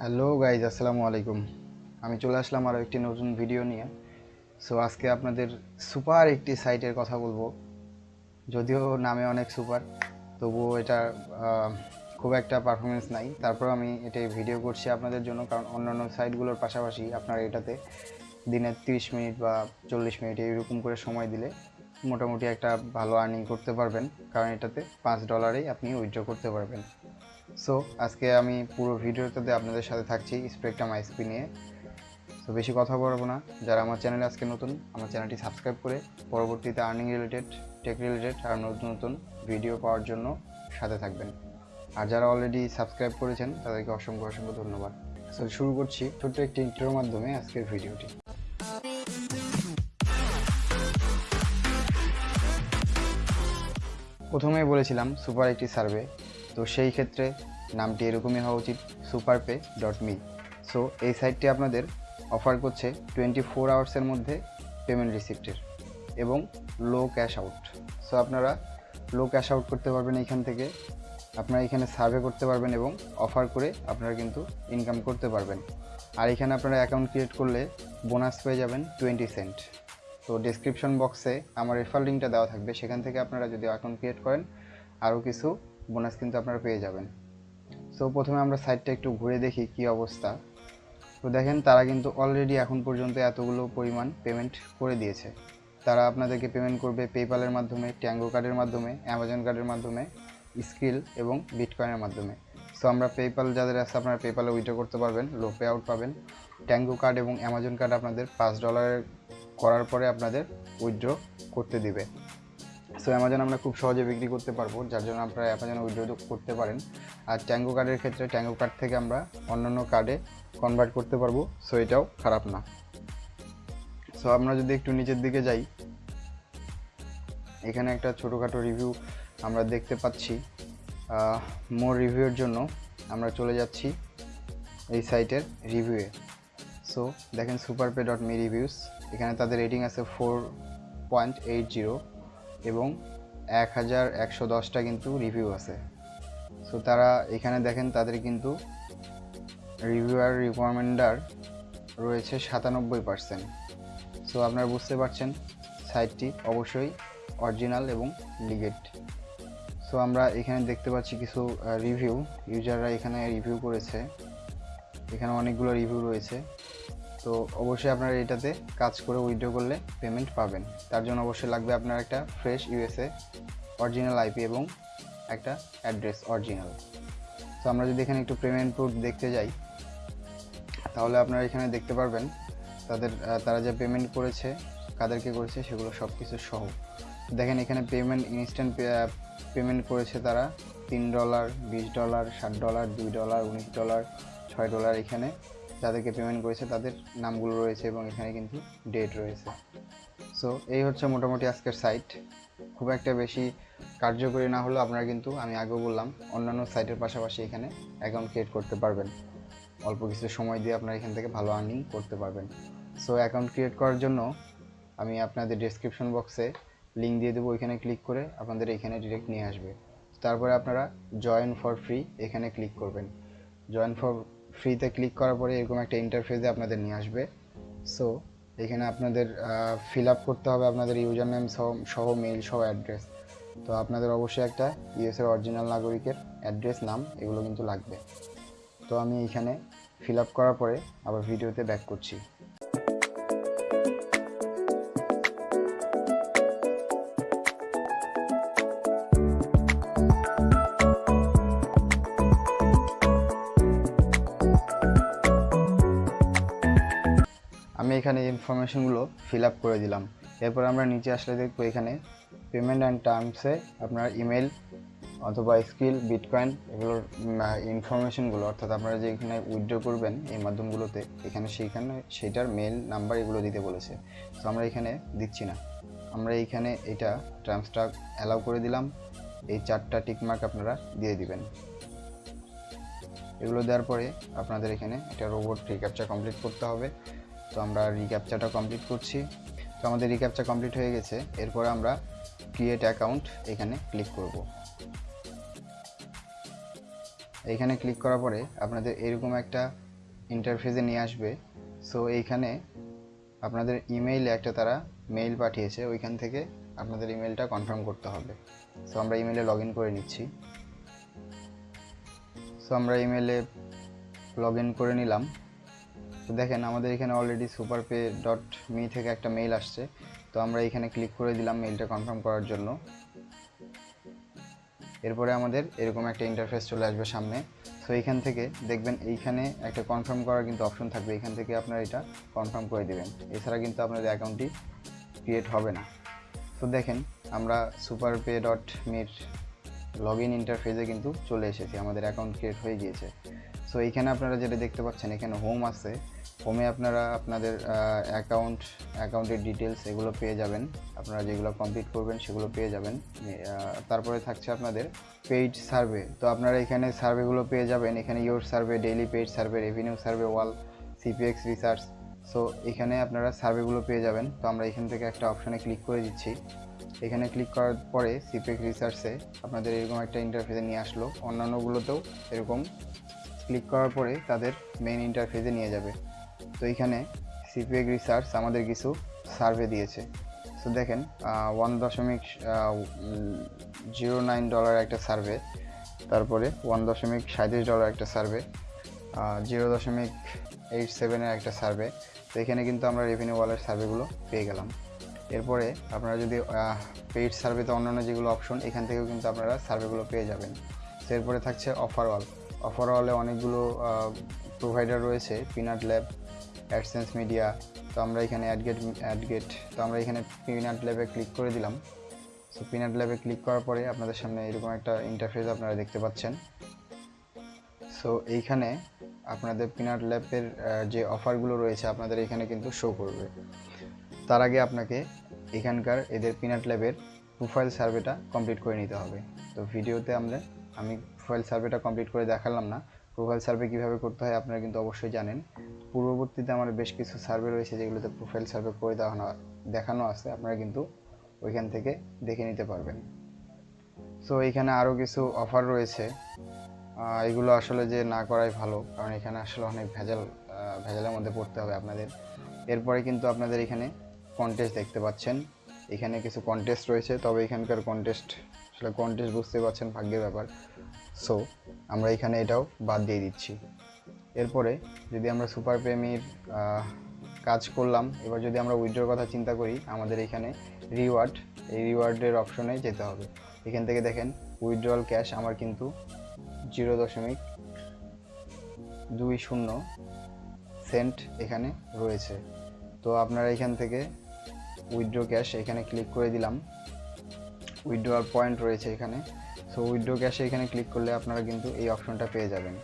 Hello guys, আসসালামু আলাইকুম। আমি চলে আসলাম আরও একটি নতুন ভিডিও নিয়ে। সো আজকে আপনাদের সুপার একটি সাইটের কথা বলব। যদিও নামে অনেক সুপার, তবুও এটা খুব একটা পারফরমেন্স নাই। তারপর আমি এটাই ভিডিও করছি আপনাদের জন্য, কারণ অন্যান্য সাইটগুলোর পাশাপাশি আপনার এটাতে দিনে তিরিশ মিনিট বা চল্লিশ মিনিট এইরকম করে সময় দিলে মোটামুটি একটা ভালো আর্নিং করতে পারবেন। কারণ এটাতে পাঁচ ডলারেই আপনি উইথড্র করতে পারবেন। সো আজকে আমি পুরো ভিডিওটাতে আপনাদের সাথে থাকছি স্পেকট্রাম আইসপি নিয়ে। তো বেশি কথা বলব না। যারা আমার চ্যানেলে আজকে নতুন, আমার চ্যানেলটি সাবস্ক্রাইব করে পরবর্তীতে আর্নিং রিলেটেড টেক রিলেটেড আর নতুন নতুন ভিডিও পাওয়ার জন্য সাথে থাকবেন। আর যারা অলরেডি সাবস্ক্রাইব করেছেন, তাদেরকে অসংখ্য অসংখ্য ধন্যবাদ। সো শুরু করছি ছোট্ট একটি ইন্টারোর মাধ্যমে আজকের ভিডিওটি প্রথমেই বলেছিলাম সুপার একটি সার্ভে তো সেই ক্ষেত্রে নামটি এরকমই হওয়া উচিত Super Pay dot me so এই সাইটটি আপনাদের অফার করছে টোয়েন্টি ফোর আওয়ার্সের মধ্যে পেমেন্ট রিসিপ্টের এবং লো ক্যাশ আউট সো আপনারা লো ক্যাশ আউট করতে পারবেন এইখান থেকে। আপনারা এখানে সার্ভে করতে পারবেন এবং অফার করে আপনারা কিন্তু ইনকাম করতে পারবেন। আর এখানে আপনারা অ্যাকাউন্ট ক্রিয়েট করলে বোনাস পেয়ে যাবেন টোয়েন্টি সেন্ট তো ডিসক্রিপশন বক্সে আমার রেফার লিঙ্কটা দেওয়া থাকবে। সেখান থেকে আপনারা যদি অ্যাকাউন্ট ক্রিয়েট করেন, আরও কিছু বোনাস কিন্তু আপনারা পেয়ে যাবেন। সো প্রথমে আমরা সাইটটা একটু ঘুরে দেখি কি অবস্থা। তো দেখেন, তারা কিন্তু অলরেডি এখন পর্যন্ত এতগুলো পরিমাণ পেমেন্ট করে দিয়েছে। তারা আপনাদেরকে পেমেন্ট করবে পেপ্যালের মাধ্যমে ট্যাঙ্গো কার্ডের মাধ্যমে অ্যামাজন কার্ডের মাধ্যমে স্কিল এবং বিটকয়েনের মাধ্যমে। সো আমরা পেপ্যাল যাদের আছে, আপনারা পেপ্যালে উইথড্র করতে পারবেন লো পে আউট পাবেন। ট্যাঙ্গো কার্ড এবং অ্যামাজন কার্ড আপনাদের পাঁচ ডলারের করার পরে আপনাদের উইথড্র করতে দিবে। সো অ্যামাজন আমরা খুব সহজে বিক্রি করতে পারব, যার জন্য আপনারা অ্যামাজন উইথড্র করতে পারেন। আর ট্যাঙ্গো কার্ডের ক্ষেত্রে ট্যাঙ্গো কার্ড থেকে আমরা অন্যান্য কার্ডে কনভার্ট করতে পারব সো এটাও খারাপ না। সো আমরা যদি একটু নিচের দিকে যাই, এখানে একটা ছোটোখাটো রিভিউ আমরা দেখতে পাচ্ছি। মোর রিভিউয়ের জন্য আমরা চলে যাচ্ছি এই সাইটের রিভিউয়ে সো দেখেন Super Pay dot me reviews এখানে তাদের রেটিং আছে ফোর পয়েন্ট এইট জিরো এবং এক হাজার একশো দশটা কিন্তু রিভিউ আছে। সো তারা এখানে দেখেন তাদের কিন্তু রিভিউয়ার রিকমেন্ডার রয়েছে সাতানব্বই পার্সেন্ট সো আপনারা বুঝতে পারছেন সাইটটি অবশ্যই অরিজিনাল এবং লিগেট সো আমরা এখানে দেখতে পাচ্ছি কিছু রিভিউ ইউজাররা এখানে রিভিউ করেছে। এখানে অনেকগুলো রিভিউ রয়েছে। তো অবশ্যই আপনারা এটাতে কাজ করে উইথড্র করলে পেমেন্ট পাবেন। তার জন্য অবশ্যই লাগবে আপনার একটা ফ্রেশ ইউএসএ অরিজিনাল আইপি এবং একটা অ্যাড্রেস অরিজিনাল তো আমরা যদি এখানে একটু পেমেন্ট প্রুফ দেখতে যাই, তাহলে আপনারা এখানে দেখতে পারবেন তাদের তারা যে পেমেন্ট করেছে, কাদেরকে করেছে, সেগুলো সব কিছু সহ। দেখেন এখানে পেমেন্ট ইনস্ট্যান্ট পেমেন্ট করেছে তারা তিন ডলার বিশ ডলার ষাট ডলার দুই ডলার উনিশ ডলার ছয় ডলার এখানে যাদেরকে পেমেন্ট করেছে তাদের নামগুলো রয়েছে এবং এখানে কিন্তু ডেট রয়েছে। সো এই হচ্ছে মোটামুটি আজকের সাইট খুব একটা বেশি কার্যকরী না হলেও আপনারা কিন্তু, আমি আগেও বললাম, অন্যান্য সাইটের পাশাপাশি এখানে অ্যাকাউন্ট ক্রিয়েট করতে পারবেন। অল্প কিছু সময় দিয়ে আপনারা এখান থেকে ভালো আর্নিং করতে পারবেন। সো অ্যাকাউন্ট ক্রিয়েট করার জন্য আমি আপনাদের ডেসক্রিপশন বক্সে লিঙ্ক দিয়ে দেবো, ওইখানে ক্লিক করে আপনাদের এখানে ডিরেক্ট নিয়ে আসবে। তারপরে আপনারা জয়েন ফর ফ্রি এখানে ক্লিক করবেন। জয়েন ফর ফ্রিতে ক্লিক করার পরে এরকম একটা ইন্টারফেসে আপনাদের নিয়ে আসবে। সো এখানে আপনাদের ফিল আপ করতে হবে আপনাদের ইউজার নেম সহ মেইল সহ অ্যাড্রেস তো আপনাদের অবশ্যই একটা ইউএসের অরিজিনাল নাগরিকের অ্যাড্রেস নাম, এগুলো কিন্তু লাগবে। তো আমি এখানে ফিল আপ করার পরে আবার ভিডিওতে ব্যাক করছি। এখানে ইনফরমেশনগুলো ফিল আপ করে দিলাম। এরপর আমরা নিচে আসলে দেখব এখানে পেমেন্ট অ্যান্ড টার্মসে আপনার ইমেল অথবা স্কিল বিটকয়েন এগুলোর ইনফরমেশনগুলো অর্থাৎ আপনারা যে এখানে উইথড্র করবেন এই মাধ্যমগুলোতে, এখানে সেইখানে সেইটার মেল নাম্বার এগুলো দিতে বলেছে। তো আমরা এখানে দিচ্ছি না। আমরা এইখানে এটা টার্মসটা অ্যালাউ করে দিলাম। এই চারটা টিকমার্ক আপনারা দিয়ে দিবেন। এগুলো দেওয়ার পরে আপনাদের এখানে একটা রোবট রিক্যাপচার কমপ্লিট করতে হবে। তো আমরা রিক্যাপচারটা কমপ্লিট করছি। তো আমাদের রিক্যাপচার কমপ্লিট হয়ে গেছে। এরপরে আমরা ক্রিয়েট অ্যাকাউন্ট এখানে ক্লিক করব। এখানে ক্লিক করার পরে আপনাদের এরকম একটা ইন্টারফেসে নিয়ে আসবে। সো এইখানে আপনাদের ইমেইলে একটা তারা মেইল পাঠিয়েছে। ওইখান থেকে আপনাদের ইমেলটা কনফার্ম করতে হবে। সো আমরা ইমেলে লগ করে নিচ্ছি। সো আমরা ইমেলে লগ করে নিলাম। তো দেখেন, আমাদের এখানে already Super Pay dot me থেকে একটা মেইল আসছে। তো আমরা এখানে ক্লিক করে দিলাম মেইলটা কনফার্ম করার জন্য। এরপরে আমাদের এরকম একটা ইন্টারফেস চলে আসবে সামনে। সো এইখান থেকে দেখবেন, এইখানে একটা কনফার্ম করার কিন্তু অপশন থাকবে। এখান থেকে আপনারা এটা কনফার্ম করে দেবেন। এছাড়া কিন্তু আপনাদের অ্যাকাউন্টটি ক্রিয়েট হবে না। তো দেখেন, আমরা সুপার পে ডট মির লগ ইন ইন্টারফেসে কিন্তু চলে এসেছি। আমাদের অ্যাকাউন্ট ক্রিয়েট হয়ে গিয়েছে। সো এইখানে আপনারা যেটা দেখতে পাচ্ছেন, এখানে হোম আছে। হোমে আপনারা আপনাদের অ্যাকাউন্ট অ্যাকাউন্টের ডিটেলস এগুলো পেয়ে যাবেন। আপনারা যেগুলো কমপ্লিট করবেন, সেগুলো পেয়ে যাবেন। তারপরে থাকছে আপনাদের পেইড সার্ভে তো আপনারা এখানে সার্ভেগুলো পেয়ে যাবেন। এখানে your survey daily paid survey revenue survey wall CPX research so এখানে আপনারা সার্ভেগুলো পেয়ে যাবেন। তো আমরা এখান থেকে একটা অপশানে ক্লিক করে দিচ্ছি। এখানে ক্লিক করার পরে সিপিএক্স রিসার্চে আপনাদের এরকম একটা ইন্টারফেসে নিয়ে আসলো। অন্যান্যগুলোতেও এরকম ক্লিক করার পরে তাদের মেইন ইন্টারফেসে নিয়ে যাবে। তো এখানে সিপিএক রিসার্চ আমাদের কিছু সার্ভে দিয়েছে। তো দেখেন ওয়ান দশমিক জিরো নাইন ডলার একটা সার্ভে তারপরে ওয়ান দশমিক সাঁত্রিশ ডলার একটা সার্ভে জিরো দশমিক এইট সেভেনের একটা সার্ভে তো এখানে কিন্তু আমরা রেভিনিউ ওয়ালের সার্ভেগুলো পেয়ে গেলাম। এরপরে আপনারা যদি পেইড সার্ভেতে অন্যান্য যেগুলো অপশন এখান থেকেও কিন্তু আপনারা সার্ভেগুলো পেয়ে যাবেন। তো এরপরে থাকছে অফার ওয়াল অফার ওয়ালে অনেকগুলো প্রোভাইডার রয়েছে পিনাট ল্যাব অ্যাডসেন্স মিডিয়া তো আমরা এখানে অ্যাডগেট অ্যাডগেট তো আমরা এখানে পিনাট ল্যাবে ক্লিক করে দিলাম। সো পিনাট ল্যাবে ক্লিক করার পরে আপনাদের সামনে এরকম একটা ইন্টারফেস আপনারা দেখতে পাচ্ছেন। সো এইখানে আপনাদের পিনাট ল্যাবের যে অফারগুলো রয়েছে আপনাদের এখানে কিন্তু শো করবে। তার আগে আপনাকে এখানকার এদের পিনাট ল্যাবের প্রোফাইল সার্ভেটা কমপ্লিট করে নিতে হবে। তো ভিডিওতে আমরা আমি প্রোফাইল সার্ভেটা কমপ্লিট করে দেখালাম না। প্রোফাইল সার্ভে কীভাবে করতে হয় আপনারা কিন্তু অবশ্যই জানেন। পূর্ববর্তীতে আমার বেশ কিছু সার্ভে রয়েছে যেগুলোতে প্রোফাইল সার্ভে করে দেখানো দেখানো আছে। আপনারা কিন্তু ওইখান থেকে দেখে নিতে পারবেন। সো এখানে আরও কিছু অফার রয়েছে। এগুলো আসলে যে না করাই ভালো, কারণ এখানে আসলে অনেক ভেজাল ভেজালের মধ্যে পড়তে হবে আপনাদের। এরপরে কিন্তু আপনাদের এখানে কন্টেস্ট দেখতে পাচ্ছেন। এখানে কিছু কন্টেস্ট রয়েছে, তবে এখানকার কন্টেস্ট আসলে কন্টেস্ট বুঝতে পারছেন, ভাগ্যের ব্যাপার। সো আমরা এখানে এটাও বাদ দিয়ে দিচ্ছি। এরপরে যদি আমরা সুপার প্রেমির কাজ করলাম, এবার যদি আমরা উইথড্রোর কথা চিন্তা করি, আমাদের এখানে রিওয়ার্ড এই রিওয়ার্ডের অপশনে যেতে হবে। এখান থেকে দেখেন উইথড্রয়াল ক্যাশ আমার কিন্তু জিরো দশমিক দুই শূন্য সেন্ট এখানে রয়েছে। তো আপনারা এখান থেকে উইথড্রো ক্যাশ এখানে ক্লিক করে দিলাম। উইথড্রয়াল পয়েন্ট রয়েছে এখানে। সো উইথড্রো ক্যাশে এখানে ক্লিক করলে আপনারা কিন্তু এই অপশনটা পেয়ে যাবেন।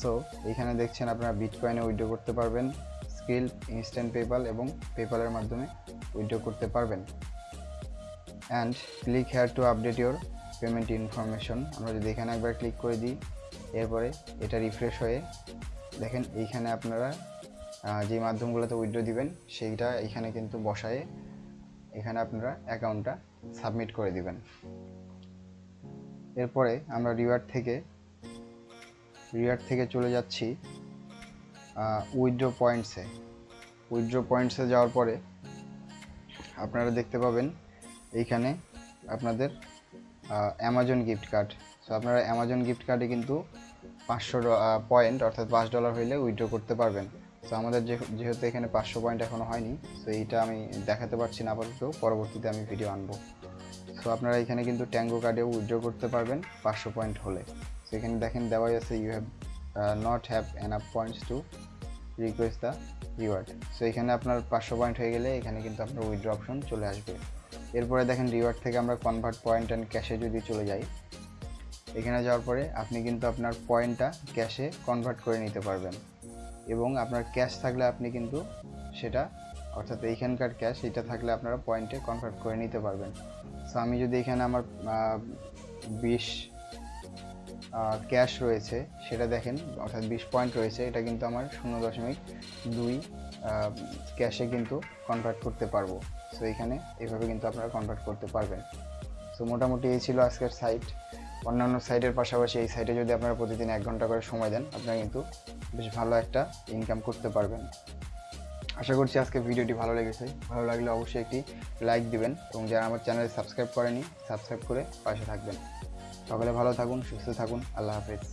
সো এখানে দেখছেন আপনারা বিটকয়েনে উইথড্রো করতে পারবেন স্কিল ইনস্ট্যান্ট পেপাল এবং পেপালের মাধ্যমে উইথড্রো করতে পারবেন। And click here to update your payment information আমরা যদি এখানে একবার ক্লিক করে দিই, এরপরে এটা রিফ্রেশ হয়ে দেখেন এইখানে আপনারা যে মাধ্যমগুলোতে উইথড্রো দিবেন, সেইটা এখানে কিন্তু বসায়ে এখানে আপনারা অ্যাকাউন্টটা সাবমিট করে দিবেন। এরপরে আমরা রিওয়ার্ড থেকে রিওয়ার্ড থেকে চলে যাচ্ছি উইথড্রো পয়েন্টসে উইথড্রো পয়েন্টসে যাওয়ার পরে আপনারা দেখতে পাবেন এইখানে আপনাদের অ্যামাজন গিফট কার্ড সো আপনারা অ্যামাজন গিফট কার্ডে কিন্তু পাঁচশো পয়েন্ট অর্থাৎ পাঁচ ডলার হইলে উইথড্র করতে পারবেন। তো আমাদের যেহেতু এখানে পাঁচশো পয়েন্ট এখনও হয়নি তো এইটা আমি দেখাতে পারছি না আপাতত, পরবর্তীতে আমি ভিডিও আনব। সো আপনারা এখানে কিন্তু ট্যাঙ্গো কার্ডেও উইথড্র করতে পারবেন পাঁচশো পয়েন্ট হলে। তো এখানে দেখেন দেওয়াই আছে you have not have enough points to request the reward so এখানে আপনার পাঁচশো পয়েন্ট হয়ে গেলে এখানে কিন্তু আপনার উইথড্র অপশন চলে আসবে। এরপরে দেখেন রিওয়ার্ড থেকে আমরা কনভার্ট পয়েন্ট অ্যান্ড ক্যাশে যদি চলে যাই, এখানে যাওয়ার পরে আপনি কিন্তু আপনার পয়েন্টটা ক্যাশে কনভার্ট করে নিতে পারবেন। এবং আপনার ক্যাশ থাকলে আপনি কিন্তু সেটা, অর্থাৎ এইখানকার ক্যাশ, এটা থাকলে আপনারা পয়েন্টে কনভার্ট করে নিতে পারবেন। সো আমি যদি এখানে আমার বিশ ক্যাশ রয়েছে, সেটা দেখেন, অর্থাৎ বিশ পয়েন্ট রয়েছে, এটা কিন্তু আমার শূন্য দশমিক দুই ক্যাশে কিন্তু কনভার্ট করতে পারব। সো এখানে এভাবে কিন্তু আপনারা কনভার্ট করতে পারবেন। সো মোটামুটি এই ছিল আজকের সাইট অন্যান্য সাইটের পাশাপাশি এই সাইটে যদি আপনারা প্রতিদিন এক ঘণ্টা করে সময় দেন, আপনারা কিন্তু বেশ ভালো একটা ইনকাম করতে পারবেন। আশা করছি আজকে ভিডিওটি ভালো লেগেছে। ভালো লাগলে অবশ্যই একটি লাইক দিবেন এবং যারা আমার চ্যানেলে সাবস্ক্রাইব করেনি সাবস্ক্রাইব করে পাশে থাকবেন। সকালে ভালো থাকুন, সুস্থ থাকুন। আল্লাহ হাফেজ।